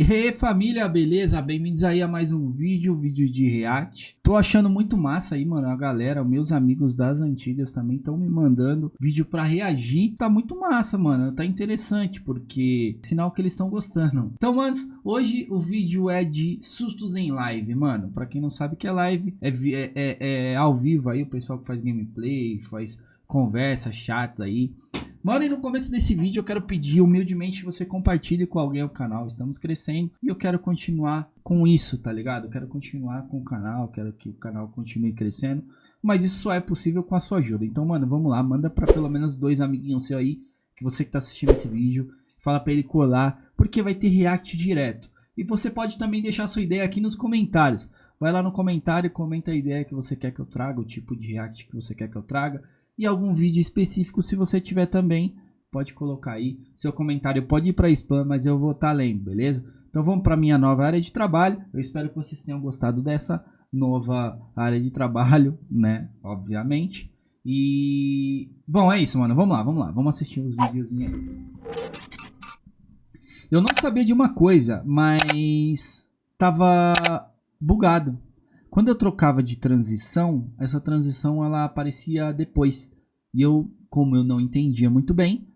E família, beleza? Bem-vindos aí a mais um vídeo, vídeo de react. Tô achando muito massa aí, mano, a galera, meus amigos das antigas também estão me mandando vídeo pra reagir. Tá muito massa, mano, tá interessante, porque sinal que eles estão gostando. Então, manos, hoje o vídeo é de sustos em live, mano. Pra quem não sabe que é live, é, é, é, é ao vivo aí, o pessoal que faz gameplay, faz conversa, chats aí. Mano, e no começo desse vídeo eu quero pedir humildemente que você compartilhe com alguém o canal. Estamos crescendo e eu quero continuar com isso, tá ligado? Eu quero continuar com o canal, quero que o canal continue crescendo. Mas isso só é possível com a sua ajuda. Então, mano, vamos lá. Manda pra pelo menos dois amiguinhos seu aí, que você que tá assistindo esse vídeo. Fala pra ele colar, porque vai ter react direto. E você pode também deixar sua ideia aqui nos comentários. Vai lá no comentário comenta a ideia que você quer que eu traga, o tipo de react que você quer que eu traga e algum vídeo específico se você tiver também, pode colocar aí. Seu comentário pode ir para spam, mas eu vou estar tá lendo, beleza? Então vamos para minha nova área de trabalho. Eu espero que vocês tenham gostado dessa nova área de trabalho, né? Obviamente. E bom, é isso, mano. Vamos lá, vamos lá. Vamos assistir os videozinhos aí. Eu não sabia de uma coisa, mas tava bugado. Quando eu trocava de transição, essa transição ela aparecia depois. E eu, como eu não entendia muito bem,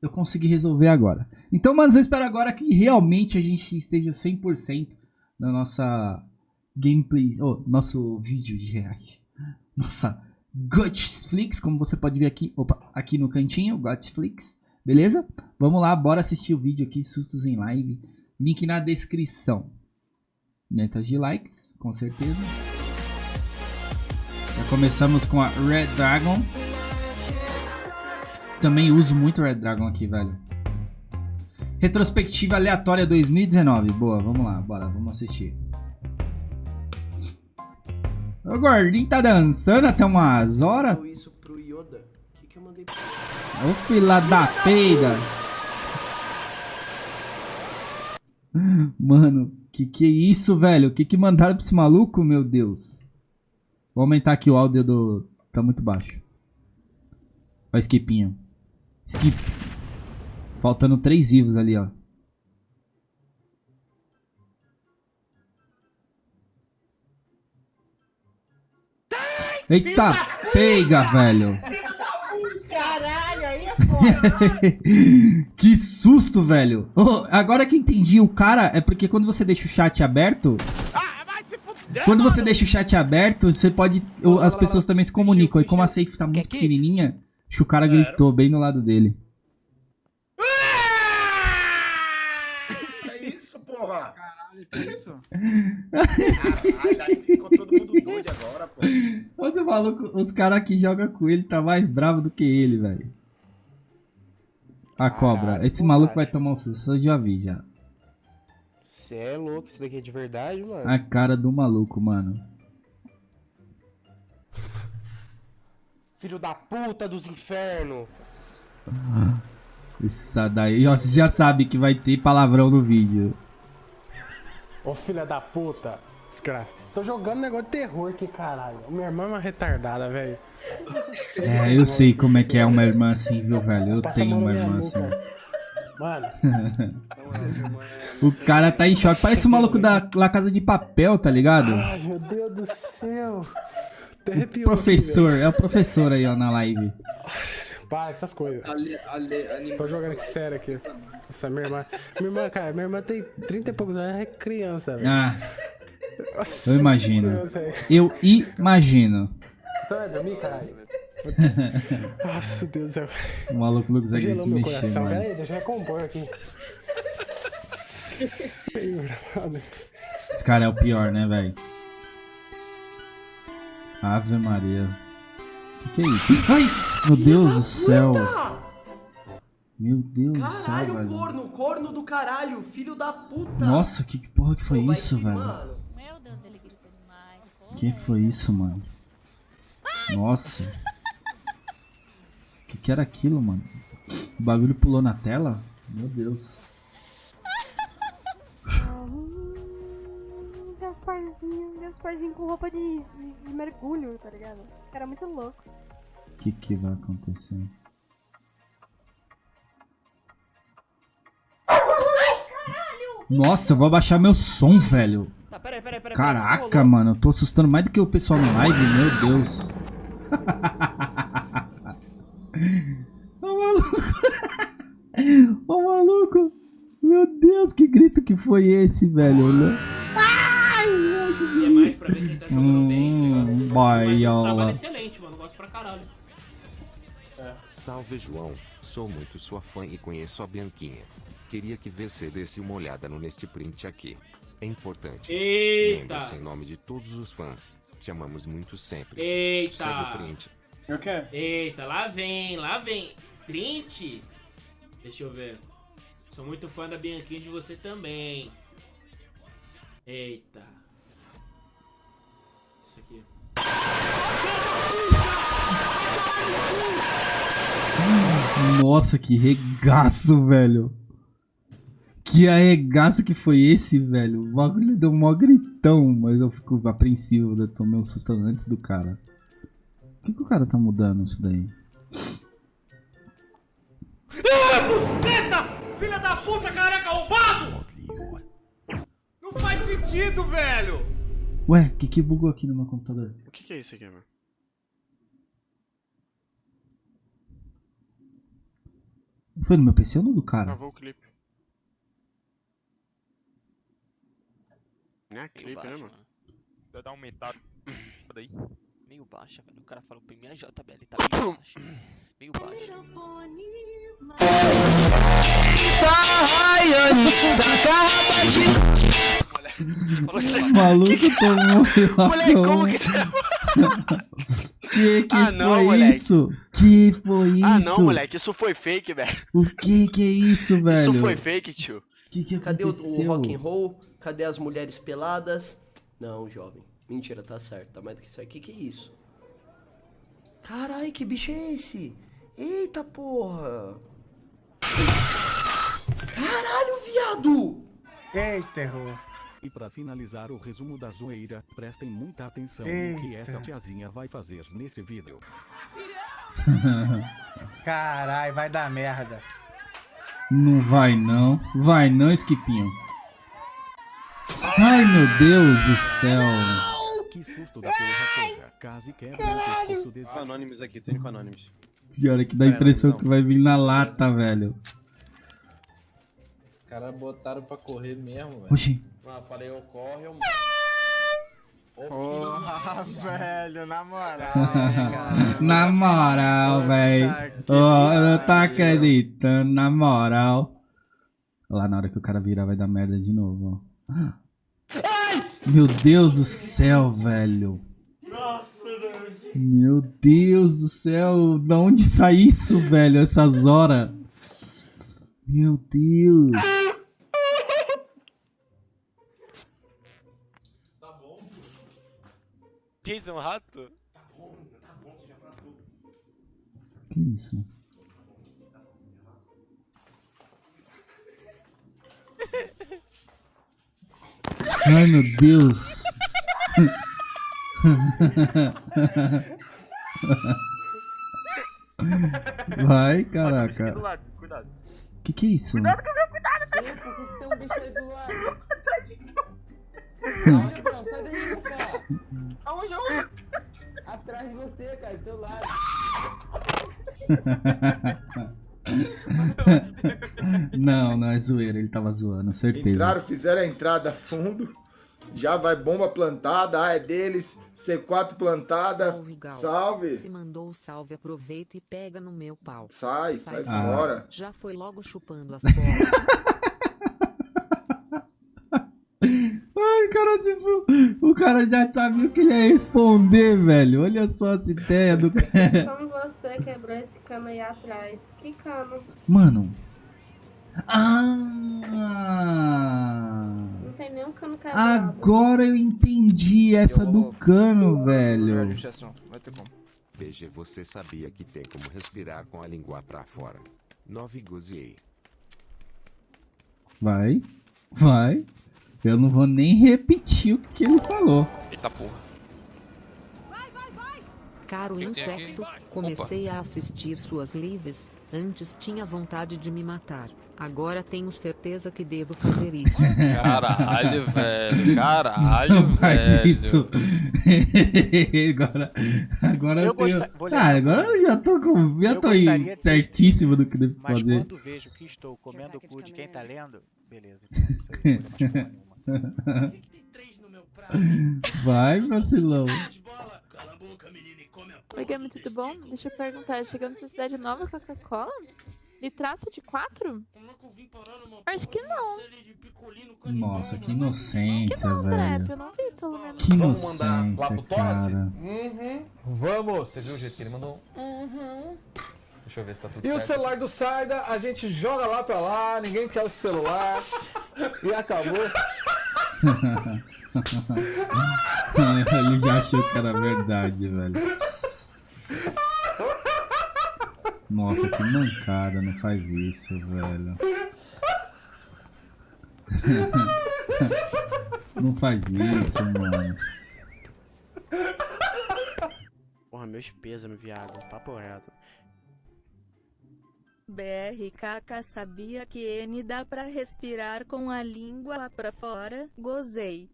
eu consegui resolver agora. Então, mas eu espero agora que realmente a gente esteja 100% na nossa gameplay, oh, nosso vídeo de react. Nossa Gotflix, como você pode ver aqui, opa, aqui no cantinho, Gotflix, beleza? Vamos lá, bora assistir o vídeo aqui, Sustos em Live, link na descrição metas de likes, com certeza. Já começamos com a Red Dragon. Também uso muito Red Dragon aqui, velho. Retrospectiva aleatória 2019. Boa, vamos lá, bora, vamos assistir. O gordinho tá dançando até umas horas. Ô fila da peida. Mano, que que é isso, velho? Que que mandaram pra esse maluco, meu Deus? Vou aumentar aqui o áudio do... Tá muito baixo. Ó, skipinho. Skip. Faltando três vivos ali, ó. Eita, pega, velho. que susto, velho. Oh, agora que entendi, o cara é porque quando você deixa o chat aberto... Quando você deixa o chat aberto, você pode... As pessoas também se comunicam. E como a safe tá muito pequenininha, acho que o cara gritou bem no lado dele. É isso, porra! Caralho, que isso? Caralho, aí ficou todo mundo doido agora, pô. Outro maluco, os caras que jogam com ele tá mais bravo do que ele, velho. A cobra. Esse maluco vai tomar um susto, eu já vi já. Você é louco, isso daqui é de verdade, mano? A cara do maluco, mano. Filho da puta dos infernos. Isso daí, ó, você já sabe que vai ter palavrão no vídeo. Ô filha da puta. Desgraça. Tô jogando negócio de terror aqui, caralho. Minha irmã é uma retardada, velho. É, eu sei como é que é uma irmã assim, viu, velho? Eu tenho uma irmã assim. Mano. o cara tá em choque. Parece o maluco da La Casa de Papel, tá ligado? Ai, meu Deus do céu. O professor, é o professor aí, ó, na live. Para essas coisas. Ali, ali, ali, Tô jogando aqui sério aqui. Nossa, minha irmã. Minha irmã, cara, minha irmã tem 30 e poucos anos, é criança, velho. Ah. Nossa, eu imagino. Eu imagino. Você vai dormir, caralho? Nossa, Deus do céu. O maluco não consegue se mexer coração. mais. Peraí, deixa eu recompor aqui. Esse cara é o pior, né, velho? Ave Maria. O que, que é isso? Ai! Meu Deus do céu! Meu Deus caralho, do céu, velho. Caralho, corno, corno do caralho, filho da puta. Nossa, que, que porra que foi Pô, isso, velho? Mano. Meu Deus, ele grita demais. Que foi isso, mano? Nossa. O que, que era aquilo, mano? O bagulho pulou na tela? Meu Deus. Gasparzinho, Gasparzinho com roupa de, de, de mergulho, tá ligado? Era muito louco. O que que vai acontecer? Nossa, eu vou abaixar meu som, velho. Tá, peraí, peraí, peraí. Caraca, peraí. mano, eu tô assustando mais do que o pessoal no live, meu Deus. Ô maluco. Ô maluco. Meu Deus, que grito que foi esse, velho? né? E é mais pra ver quem tá jogando bem, tá ligado? Hum, Mas o baiola. trabalho é excelente, mano. Gosto pra caralho. Salve João, sou muito sua fã e conheço a Bianquinha. Queria que você desse uma olhada no neste print aqui. É importante. Eita! Lembre-se em nome de todos os fãs. Te amamos muito sempre. Eita! Segue o print. Eu quero. Eita, lá vem, lá vem. Print? Deixa eu ver. Sou muito fã da Bianquinha e de você também. Eita. Isso aqui. Nossa, que regaço, velho. Que arregaço que foi esse, velho. O bagulho deu mó gritão, mas eu fico apreensivo. Eu tomei um susto antes do cara. Por que, que o cara tá mudando isso daí? Buceta! Filha da puta, careca roubado! Não faz sentido, velho! Ué, o que que bugou aqui no meu computador? O que, que é isso aqui, mano? Foi no meu PC ou no do cara? Travou o clipe. Não é Meio clipe, né, baixo, mano? mano. Deu dar aumentado daí. Meio baixa, velho. O cara falou pra mim, a JBL tá meio baixa. Meio baixa. Maluco tomou Moleque, como que Que que Ah, não, foi moleque. isso? Que foi isso? Ah, não, moleque, isso foi fake, velho. O que que é isso, velho? Isso foi fake, tio. Que que Cadê o, o rock and roll? Cadê as mulheres peladas? Não, jovem. Mentira, tá certo. Tá mais do que isso aqui. Que que é isso? Carai, que bicho é esse? Eita porra! Caralho, viado! Eita, errou. E para finalizar o resumo da zoeira, prestem muita atenção Eita. no que essa tiazinha vai fazer nesse vídeo. Carai, vai dar merda. Não vai não. Vai não, Esquipinho. Ai, meu Deus do céu. Que susto da porra toda. Case quebra o pescoço desse... Anônimos aqui, tô indo com Anônimos. Pior é que dá a impressão que vai vir na lata, velho. Os caras botaram pra correr mesmo, velho. Oxi. Ah, falei, eu corre, eu. Porra, velho, na moral. na moral, velho. Ó, eu não tô acreditando, na moral. Lá na hora que o cara virar vai dar merda de novo, ó. Meu Deus do céu, velho. Meu Deus do céu, da onde sai isso, velho, essas horas? Meu Deus. Jason Rato? Que isso? Ai, meu Deus. Vai, caraca. Cuidado. Que que é isso? Cuidado com o meu cuidado, Por que que tem um bicho aí do lado? do teu lado. não, não é zoeira, ele tava zoando, certeza. Entraram, fizeram a entrada fundo. Já vai bomba plantada, ah, é deles. C4 plantada. Salve, Gal. Salve. Se mandou o salve, aproveita e pega no meu pau. Sai, sai Ah. fora. Já foi logo chupando as bolas. Ai, cara, tipo, o cara já sabia o que ele ia responder, velho. Olha só essa ideia do cara. Como você quebrou esse cano aí atrás? Que cano? Mano. Ah! Não tem nenhum cano quebrado. Agora eu entendi essa do cano, velho. Vai ter como. PG, você sabia que tem como respirar com a língua pra fora? 9 goziei. Vai, vai. Eu não vou nem repetir o que ele falou. Eita porra. Caro que tem aqui? insecto, comecei a assistir suas lives Antes tinha vontade de me matar. Agora tenho certeza que devo fazer isso. Caralho, velho. Caralho, velho. isso. agora, agora eu, Eu tenho... gosta- Ah, agora eu já tô com, já Eu tô aí certíssimo do que devo Mas fazer. quando vejo que estou comendo o cu de quem tá lendo, beleza. Então é não. Vai, vacilão. Oi, Gami, tudo bom? Deixa eu perguntar, chegando nessa cidade nova Coca-Cola? Litraço de 4? Acho que não. Nossa, que inocência, Não, Trap, velho. eu não vi, pelo menos. Que Vamos mandar lá inocência, pro Tosse? cara. Uhum. Vamos. Você viu o jeito que ele mandou? Uhum. Deixa eu ver se tá tudo E certo. o celular do Sarda, a gente joga lá pra lá, ninguém quer o celular. e acabou. Ele já achou que era verdade, velho. Nossa, que mancada, não faz isso, velho. Não faz isso, mano. Porra, meus pêsames, viado. Papo reto. BRKK sabia que N dá pra respirar com a língua lá pra fora? Gozei.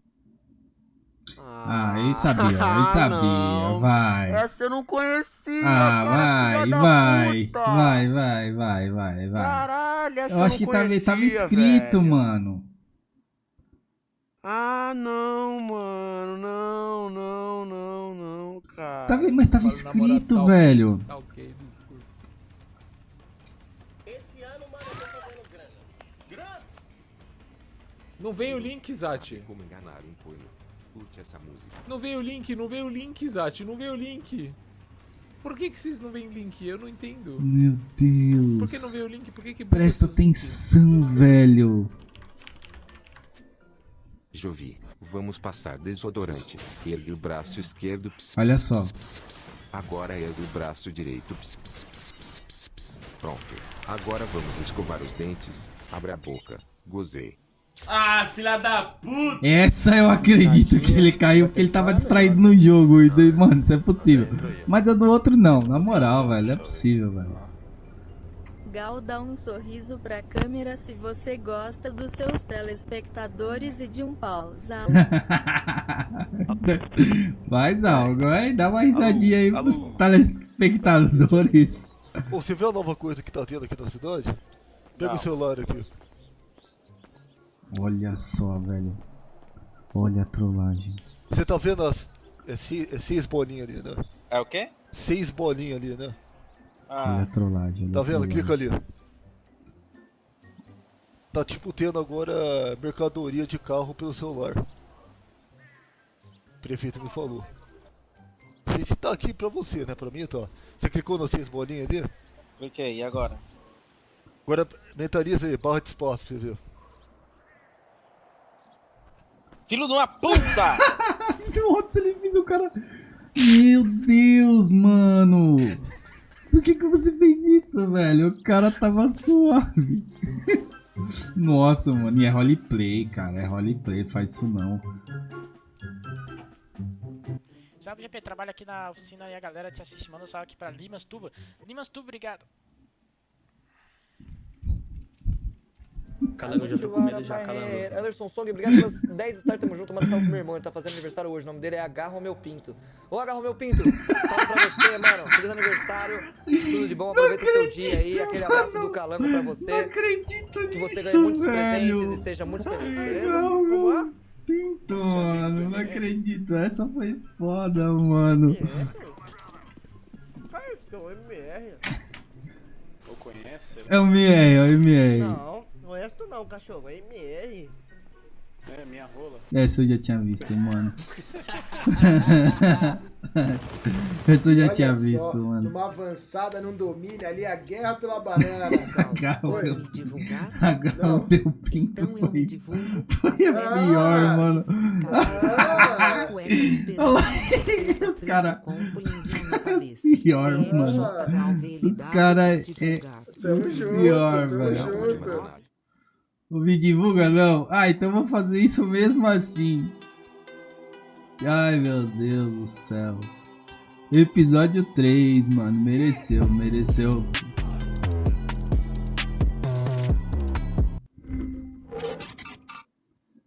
Ah, ele sabia, ele sabia. Vai. Essa eu não conhecia. Ah, cara, vai, vai, vai, vai, vai, vai, vai. Caralho, essa Eu acho que não tava, tava conhecia, escrito, velho. mano. Ah, não, mano. Não, não, não, não, cara. Tava, mas tava escrito, velho. Tá ok, Não veio o link, Zati. Como enganar um. Curte essa música. Não veio o link, não veio o link, Zati. Não veio o link. Por que, que vocês não veem link? Eu não entendo. Meu Deus. Por que não veio o link? Por que que Presta atenção, velho. Jovi, vamos passar desodorante. Ergue o braço esquerdo. ps, Olha ps, só. ps. Agora ergue o braço direito. ps, ps, ps, ps, ps, ps. Pronto. Agora vamos escovar os dentes. Abre a boca. Gozei. Ah, filha da puta! Essa eu acredito que ele caiu porque ele tava distraído no jogo. E Mano, isso é possível. Mas a do outro não, na moral, velho. É possível, velho. Gal dá um sorriso pra câmera se você gosta dos seus telespectadores e de um pausa. Vai, Zalgo, vai, dá uma risadinha aí pros telespectadores. Ô, você vê a nova coisa que tá tendo aqui na cidade? Pega Não. o celular aqui. Olha só, velho. Olha a trollagem. Você tá vendo as. É, se- é seis bolinhas ali, né? É o quê? Seis bolinhas ali, né? Olha a trollagem. olha Tá vendo? trollagem. Clica ali. Tá tipo tendo agora mercadoria de carro pelo celular. O prefeito me falou. Não sei se tá aqui pra você, né? Pra mim tá. Você clicou nas seis bolinhas ali? Cliquei, e agora? Agora mentaliza aí, barra de espaço pra você ver. Filho de uma puta! Nossa, ele fez o cara. Meu Deus, mano. Por que, que você fez isso, velho? O cara tava suave. Nossa, mano. E é roleplay, cara. É roleplay. Faz isso não. Salve, GP, trabalho aqui na oficina e a galera te assiste. Manda um salve aqui pra Limas Tuba. Limas Tuba, obrigado. Calango, já tô com medo já, calango. Anderson Song, obrigado pelas 10 stars, tamo junto. Manda salve pro meu irmão, ele tá fazendo aniversário hoje. O nome dele é H. Romeu Pinto. Ô, H. Romeu Pinto, salve pra você, mano. Feliz aniversário, tudo de bom, aproveita o seu dia aí. Aquele abraço do Calango pra você. Não acredito Que você ganhe nisso, muitos velho. presentes e seja muito feliz, beleza? Legal, Como é? Pinto, mano. Não acredito. Essa foi foda, mano. Cara, que é o MR. Eu conheço? É o MR, é o MR. Não, não é tu não, cachorro, é MR. É, minha rola. Essa eu já tinha visto, mano. Essa eu já Olha tinha só, visto, mano. Numa avançada, num domínio ali, a guerra pela banana. Oi? meu, o meu pinto Então eu me foi, divulgo. foi a Ah, pior, mano. Ah, Olha lá, os caras. Os caras pior, mano. Os caras é junto, pior, tamo velho. Não me divulga não. Ah, então vou fazer isso mesmo assim. Ai, meu Deus do céu. Episódio 3, mano. Mereceu, mereceu.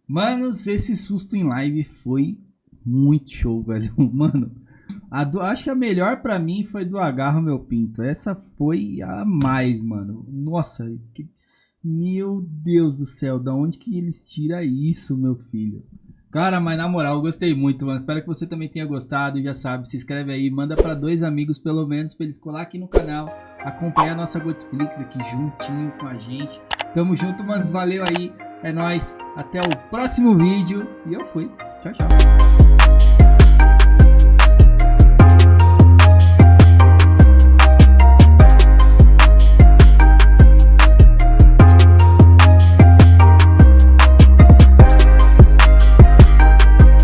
Manos, esse susto em live foi muito show, velho. Mano, do, acho que a melhor para mim foi do Agarro Meu Pinto. Essa foi a mais, mano. Nossa, que, meu Deus do céu, da onde que eles tiram isso, meu filho? Cara, mas na moral, eu gostei muito, mano. Espero que você também tenha gostado. Já sabe, se inscreve aí, manda pra dois amigos pelo menos, pra eles colar aqui no canal, acompanhar a nossa Godsflix aqui juntinho com a gente. Tamo junto, manos. Valeu aí. É nóis. Até o próximo vídeo. E eu fui. Tchau, tchau.